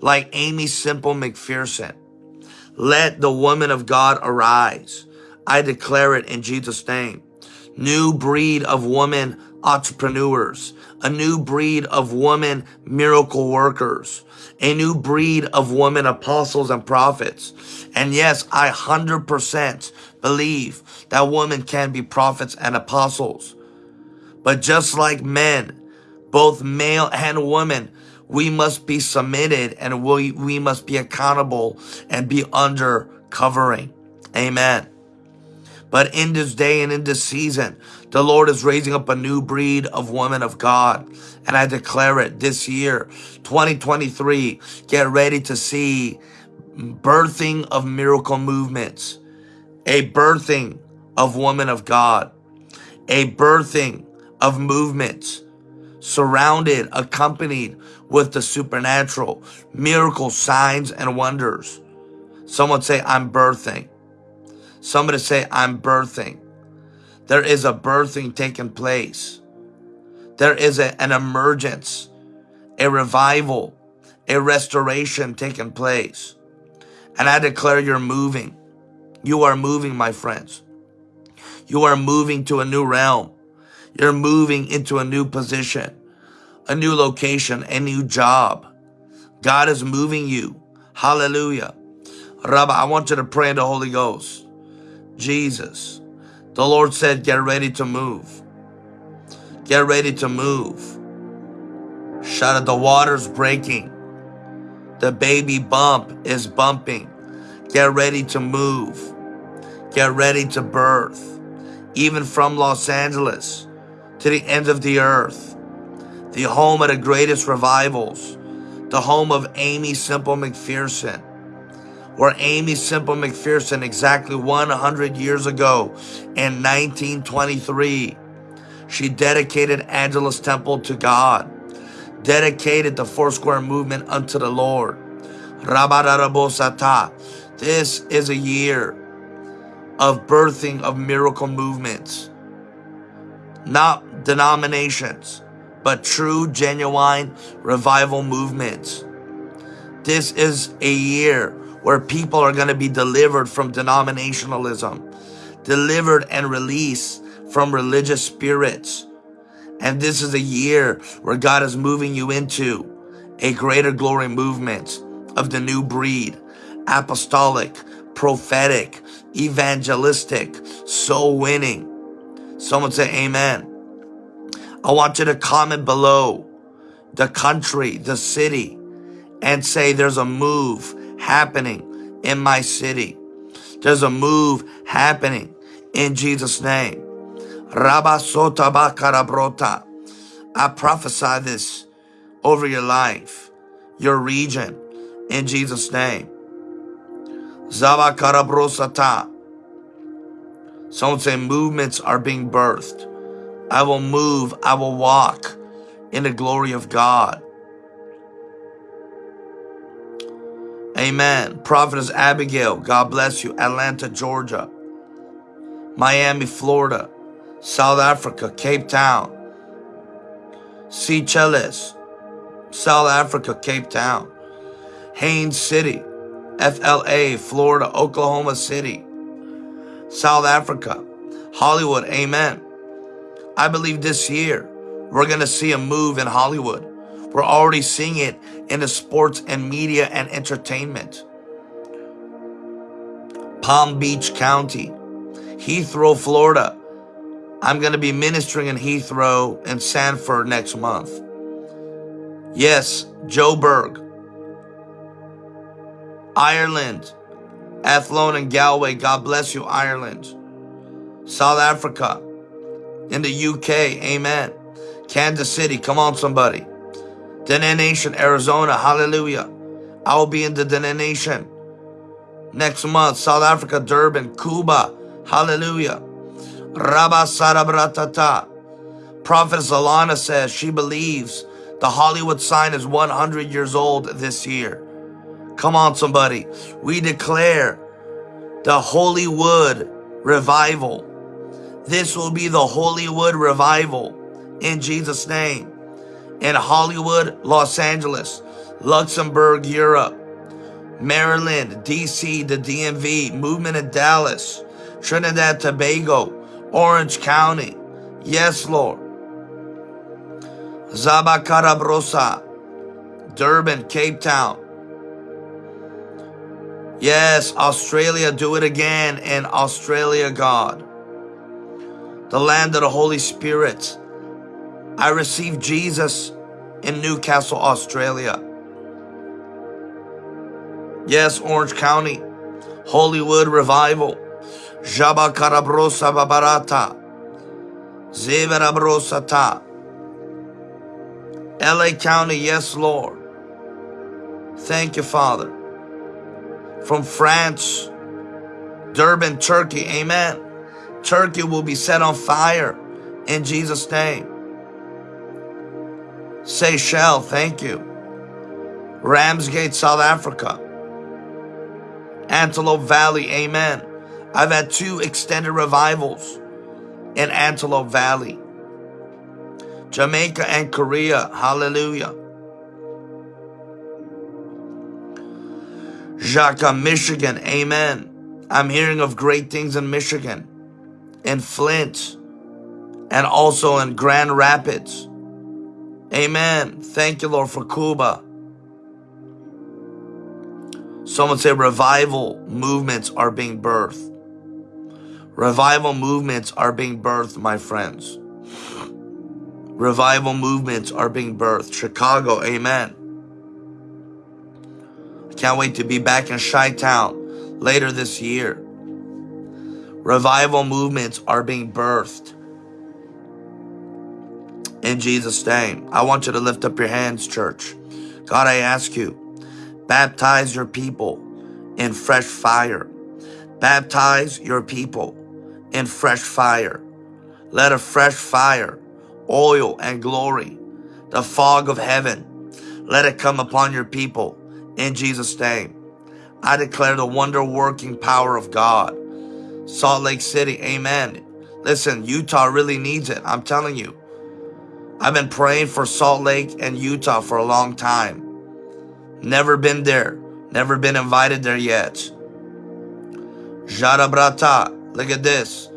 like Aimee Semple McPherson. Let the woman of God arise. I declare it in Jesus' name. New breed of woman entrepreneurs, a new breed of woman miracle workers, a new breed of women apostles and prophets. And yes, I 100% believe that women can be prophets and apostles. But just like men, both male and women, we must be submitted and we, we must be accountable and be under covering. Amen. But in this day and in this season, the Lord is raising up a new breed of women of God. And I declare it this year, 2023, get ready to see birthing of miracle movements, a birthing of women of God, a birthing of movements surrounded, accompanied with the supernatural, miracle signs and wonders. Someone say, I'm birthing. Somebody say, I'm birthing. There is a birthing taking place. There is a, an emergence, a revival, a restoration taking place. And I declare you're moving. You are moving, my friends. You are moving to a new realm. You're moving into a new position, a new location, a new job. God is moving you. Hallelujah. Rabbi, I want you to pray in the Holy Ghost. Jesus. The Lord said, get ready to move. Get ready to move. Shout out, the water's breaking. The baby bump is bumping. Get ready to move. Get ready to birth. Even from Los Angeles to the end of the earth. The home of the greatest revivals. The home of Aimee Semple McPherson where Aimee Semple McPherson exactly 100 years ago in 1923, she dedicated Angelus Temple to God, dedicated the Four Square movement unto the Lord. This is a year of birthing of miracle movements, not denominations, but true, genuine revival movements. This is a year where people are going to be delivered from denominationalism, delivered and released from religious spirits. And this is a year where God is moving you into a greater glory movement of the new breed, apostolic, prophetic, evangelistic, soul winning. Someone say amen. I want you to comment below the country, the city, and say there's a move happening in my city. There's a move happening in Jesus' name. I prophesy this over your life, your region, in Jesus' name. Zabakarabrosata. Someone say movements are being birthed. I will move, I will walk in the glory of God. Amen. Prophetess Abigail, God bless you. Atlanta, Georgia. Miami, Florida. South Africa, Cape Town. Seychelles, South Africa, Cape Town. Haines City, FLA, Florida, Oklahoma City. South Africa, Hollywood, amen. I believe this year we're going to see a move in Hollywood. We're already seeing it in the sports and media and entertainment. Palm Beach County, Heathrow, Florida. I'm going to be ministering in Heathrow and Sanford next month. Yes, Joburg, Ireland, Athlone and Galway. God bless you, Ireland. South Africa, in the UK. Amen. Kansas City. Come on, somebody. Dene Nation, Arizona. Hallelujah. I will be in the Dene Nation next month. South Africa, Durban, Cuba. Hallelujah. Rabba Sarabratata. Prophet Zalana says she believes the Hollywood sign is 100 years old this year. Come on, somebody. We declare the Hollywood revival. This will be the Hollywood revival in Jesus' name. In Hollywood, Los Angeles, Luxembourg, Europe, Maryland, DC, the DMV, movement in Dallas, Trinidad, Tobago, Orange County. Yes, Lord. Zabakarabrosa, Durban, Cape Town. Yes, Australia, do it again in Australia, God. The land of the Holy Spirit. I received Jesus in Newcastle, Australia. Yes, Orange County, Hollywood Revival. Jabakarabrosa Babarata. Zeverabrosata. LA County, yes, Lord. Thank you, Father. From France, Durban, Turkey, amen. Turkey will be set on fire in Jesus' name. Seychelles, thank you. Ramsgate, South Africa. Antelope Valley, amen. I've had two extended revivals in Antelope Valley. Jamaica and Korea, hallelujah. Jacques, Michigan, amen. I'm hearing of great things in Michigan, in Flint, and also in Grand Rapids. Amen. Thank you, Lord, for Cuba. Someone say revival movements are being birthed. Revival movements are being birthed, my friends. Revival movements are being birthed. Chicago, amen. Can't wait to be back in Chi Town later this year. Revival movements are being birthed in Jesus' name. I want you to lift up your hands, church. God, I ask you, baptize your people in fresh fire. Baptize your people in fresh fire. Let a fresh fire, oil, and glory, the fog of heaven, let it come upon your people in Jesus' name. I declare the wonder working power of God. Salt Lake City, amen. Listen, Utah really needs it. I'm telling you. I've been praying for Salt Lake and Utah for a long time. Never been there. Never been invited there yet. Jarabrata, look at this.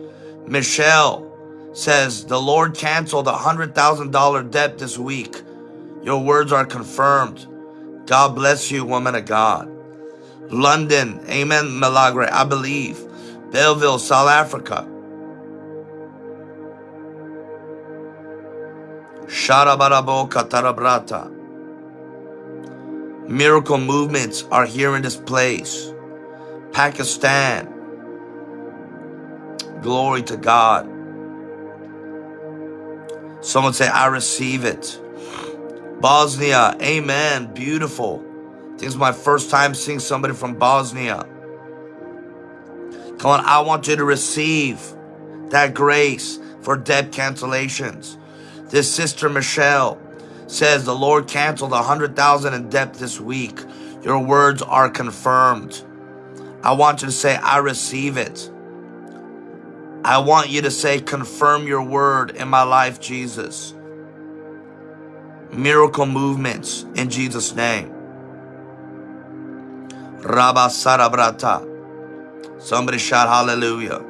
Michelle says, the Lord canceled a $100,000 debt this week. Your words are confirmed. God bless you, woman of God. London, amen, Milagre, I believe. Bellville, South Africa. Sharabarabo Katarabrata. Miracle movements are here in this place. Pakistan. Glory to God. Someone say, I receive it. Bosnia. Amen. Beautiful. This is my first time seeing somebody from Bosnia. Come on, I want you to receive that grace for debt cancellations. This sister Michelle says the Lord canceled a hundred thousand in debt this week. Your words are confirmed. I want you to say, I receive it. I want you to say, confirm your word in my life, Jesus. Miracle movements in Jesus' name. Rabba Sarabrata. Somebody shout hallelujah.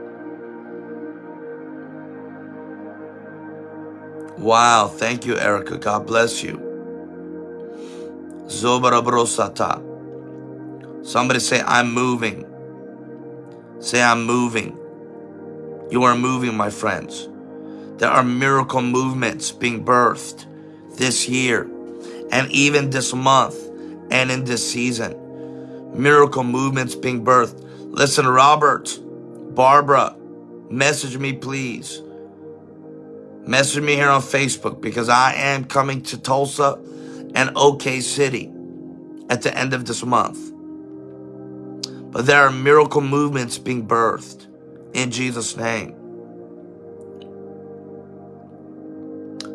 Wow, thank you, Erica. God bless you. Somebody say, I'm moving. Say, I'm moving. You are moving, my friends. There are miracle movements being birthed this year and even this month and in this season. Miracle movements being birthed. Listen, Robert, Barbara, message me, please. Message me here on Facebook because I am coming to Tulsa and OK City at the end of this month. But there are miracle movements being birthed in Jesus' name.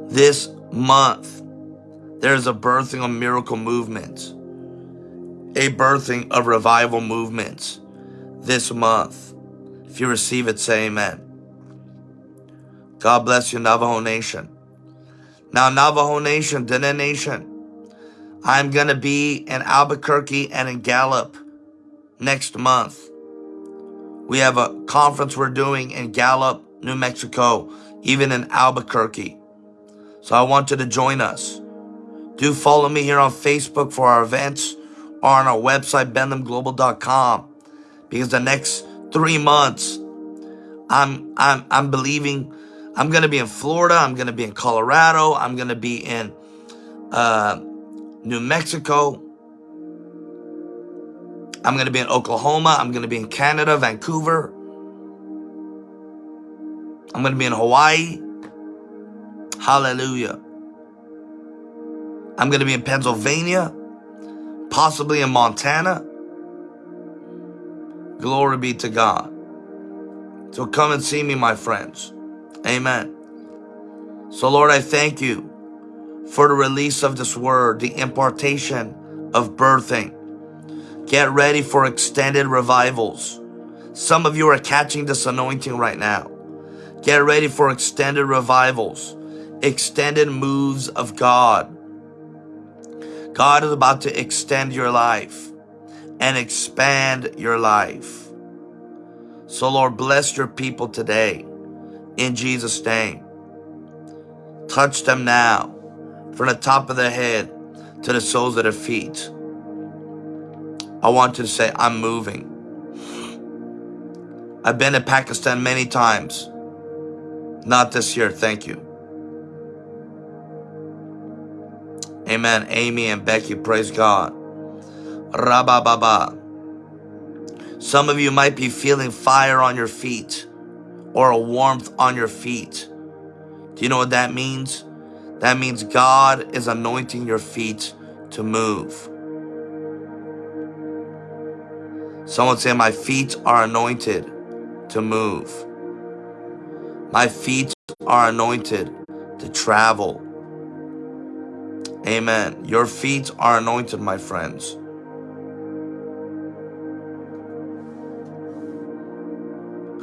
This month, there's a birthing of miracle movements, a birthing of revival movements this month. If you receive it, say amen. God bless you, Navajo Nation. Now, Navajo Nation, Dene Nation, I'm going to be in Albuquerque and in Gallup next month. We have a conference we're doing in Gallup, New Mexico, even in Albuquerque. So I want you to join us. Do follow me here on Facebook for our events or on our website, benlamglobal.com. Because the next three months, I'm I'm I'm believing I'm gonna be in Florida, I'm gonna be in Colorado, I'm gonna be in uh, New Mexico, I'm going to be in Oklahoma. I'm going to be in Canada, Vancouver. I'm going to be in Hawaii. Hallelujah. I'm going to be in Pennsylvania, possibly in Montana. Glory be to God. So come and see me, my friends. Amen. So, Lord, I thank you for the release of this word, the impartation of birthing. Get ready for extended revivals. Some of you are catching this anointing right now. Get ready for extended revivals, extended moves of God. God is about to extend your life and expand your life. So, Lord, bless your people today in Jesus' name. Touch them now from the top of their head to the soles of their feet. I want you to say, I'm moving. I've been to Pakistan many times. Not this year, thank you. Amen. Amy and Becky, praise God. Rabba Baba. Some of you might be feeling fire on your feet or a warmth on your feet. Do you know what that means? That means God is anointing your feet to move. Someone say, My feet are anointed to move. My feet are anointed to travel. Amen. Your feet are anointed, my friends.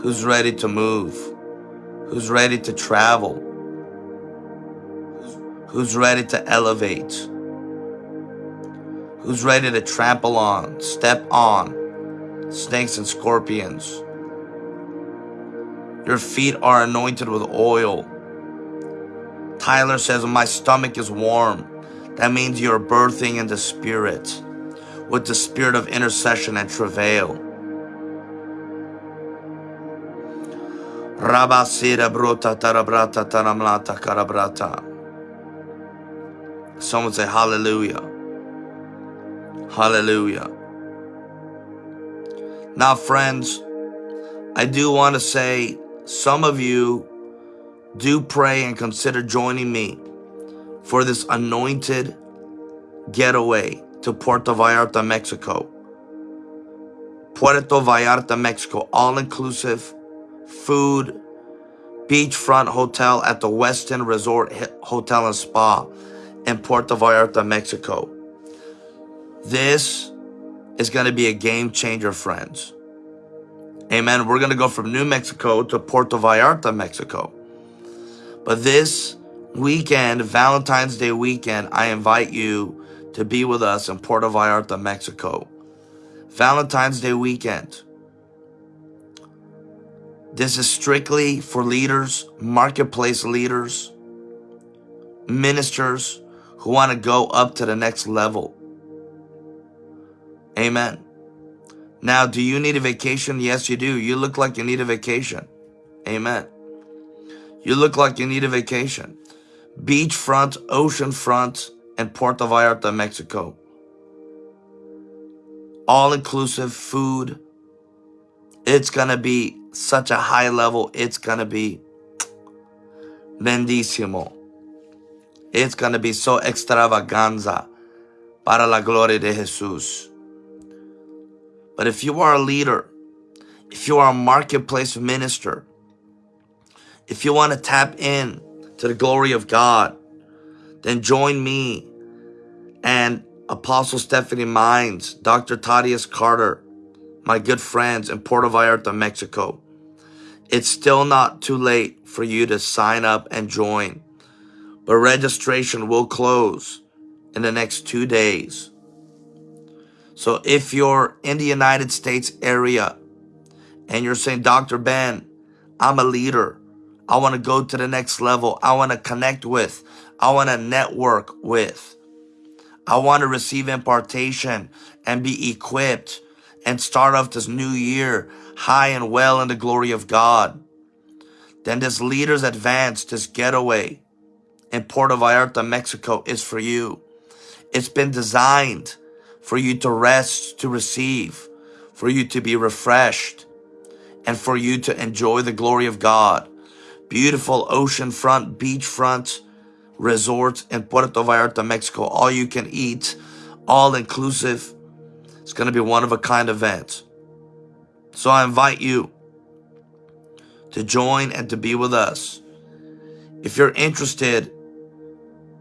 Who's ready to move? Who's ready to travel? Who's ready to elevate? Who's ready to trample on, step on, snakes and scorpions. Your feet are anointed with oil. Tyler says, My stomach is warm. That means you're birthing in the spirit with the spirit of intercession and travail. Someone say hallelujah. Hallelujah. Now, friends, I do want to say some of you do pray and consider joining me for this anointed getaway to Puerto Vallarta, Mexico. Puerto Vallarta, Mexico, all inclusive food, beachfront hotel at the Westin Resort Hotel and Spa in Puerto Vallarta, Mexico. This is going to be a game changer, friends. Amen. We're going to go from New Mexico to Puerto Vallarta, Mexico. But this weekend, Valentine's Day weekend, I invite you to be with us in Puerto Vallarta, Mexico. Valentine's Day weekend. This is strictly for leaders, marketplace leaders, ministers who want to go up to the next level Amen. Now, do you need a vacation? Yes, you do. You look like you need a vacation. Amen. You look like you need a vacation. Beachfront, oceanfront, and Puerto Vallarta, Mexico. All inclusive food. It's going to be such a high level. It's going to be bendísimo. It's going to be so extravaganza para la gloria de Jesús. But if you are a leader, if you are a marketplace minister, if you want to tap in to the glory of God, then join me and Apostle Stephanie Mines, Dr. Thaddeus Carter, my good friends in Puerto Vallarta, Mexico. It's still not too late for you to sign up and join, but registration will close in the next two days. So if you're in the United States area and you're saying, Dr. Ben, I'm a leader. I want to go to the next level. I want to connect with. I want to network with. I want to receive impartation and be equipped and start off this new year high and well in the glory of God. Then this Leaders Advance, this getaway in Puerto Vallarta, Mexico is for you. It's been designed for you to rest, to receive, for you to be refreshed, and for you to enjoy the glory of God. Beautiful oceanfront, beachfront resorts in Puerto Vallarta, Mexico. All you can eat, all inclusive. It's going to be one of a kind event. So I invite you to join and to be with us. If you're interested,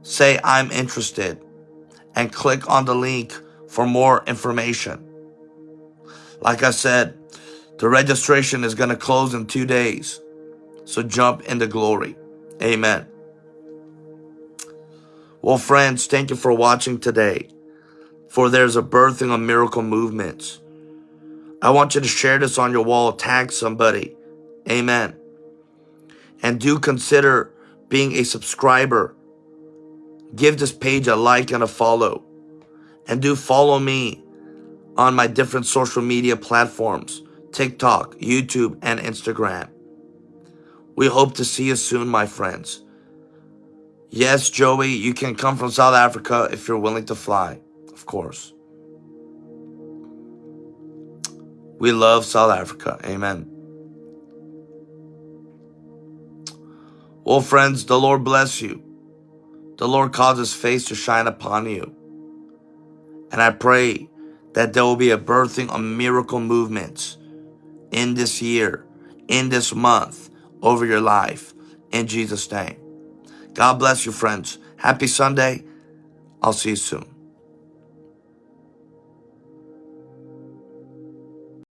say I'm interested and click on the link for more information. Like I said, the registration is going to close in two days. So jump into glory. Amen. Well, friends, thank you for watching today. For there's a birthing of miracle movements. I want you to share this on your wall, tag somebody. Amen. And do consider being a subscriber. Give this page a like and a follow. And do follow me on my different social media platforms TikTok, YouTube, and Instagram. We hope to see you soon, my friends. Yes, Joey, you can come from South Africa if you're willing to fly, course. We love South Africa. Amen. Well, friends, the Lord bless you. The Lord cause his face to shine upon you. And I pray that there will be a birthing of miracle movements in this year, in this month, over your life. In Jesus' name. God bless you, friends. Happy Sunday. I'll see you soon.